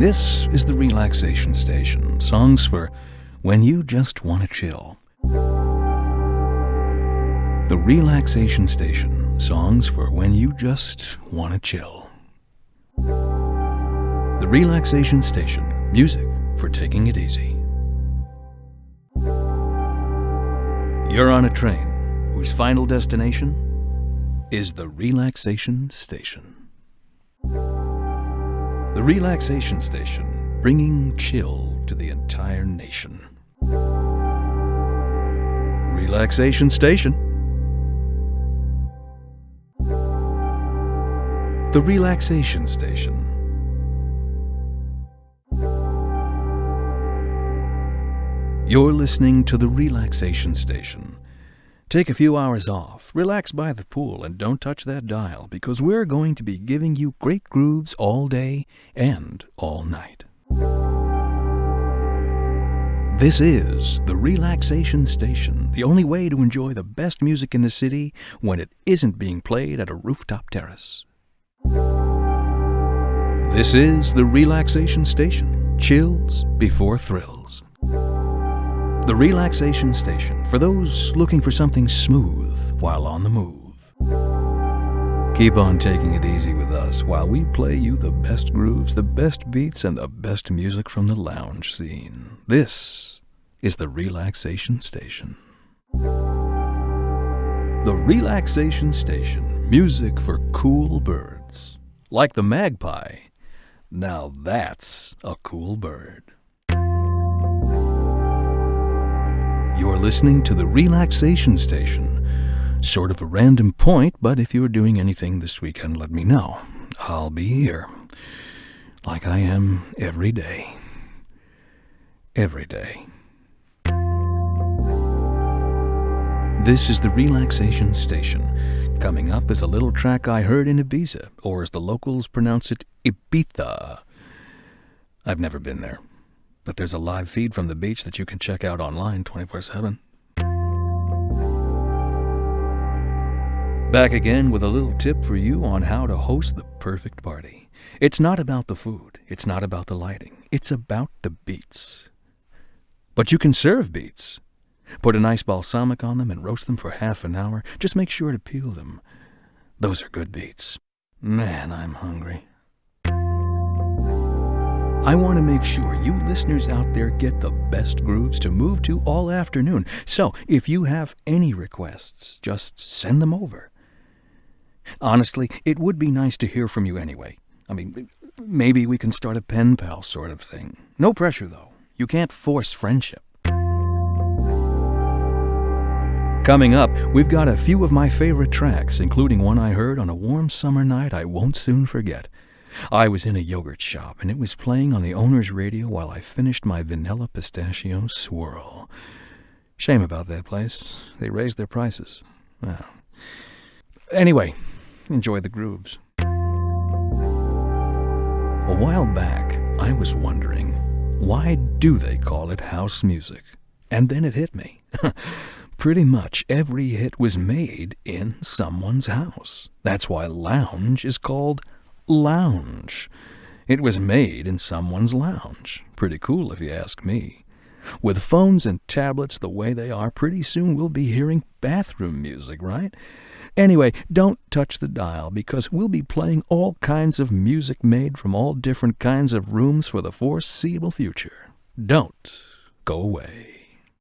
This is the Relaxation Station. Songs for when you just want to chill. The Relaxation Station. Songs for when you just want to chill. The Relaxation Station. Music for taking it easy. You're on a train whose final destination is the Relaxation Station. The Relaxation Station, bringing chill to the entire nation. Relaxation Station. The Relaxation Station. You're listening to the Relaxation Station. Take a few hours off, relax by the pool, and don't touch that dial because we're going to be giving you great grooves all day and all night. This is the Relaxation Station, the only way to enjoy the best music in the city when it isn't being played at a rooftop terrace. This is the Relaxation Station, chills before thrills. The Relaxation Station for those looking for something smooth while on the move. Keep on taking it easy with us while we play you the best grooves, the best beats, and the best music from the lounge scene. This is the Relaxation Station. The Relaxation Station, music for cool birds. Like the magpie. Now that's a cool bird. You're listening to the Relaxation Station. Sort of a random point, but if you're doing anything this weekend, let me know. I'll be here. Like I am every day. Every day. This is the Relaxation Station. Coming up is a little track I heard in Ibiza, or as the locals pronounce it, Ibiza. I've never been there but there's a live feed from the beach that you can check out online 24 7. Back again with a little tip for you on how to host the perfect party. It's not about the food, it's not about the lighting, it's about the beats. But you can serve beets. Put a nice balsamic on them and roast them for half an hour. Just make sure to peel them. Those are good beets. Man, I'm hungry. I want to make sure you listeners out there get the best grooves to move to all afternoon. So if you have any requests, just send them over. Honestly, it would be nice to hear from you anyway. I mean, maybe we can start a pen pal sort of thing. No pressure, though. You can't force friendship. Coming up, we've got a few of my favorite tracks, including one I heard on a warm summer night I won't soon forget. I was in a yogurt shop, and it was playing on the owner's radio while I finished my vanilla pistachio swirl. Shame about that place. They raised their prices. Well. Anyway, enjoy the grooves. A while back, I was wondering, why do they call it house music? And then it hit me. Pretty much every hit was made in someone's house. That's why lounge is called lounge. It was made in someone's lounge. Pretty cool if you ask me. With phones and tablets the way they are, pretty soon we'll be hearing bathroom music, right? Anyway, don't touch the dial because we'll be playing all kinds of music made from all different kinds of rooms for the foreseeable future. Don't go away.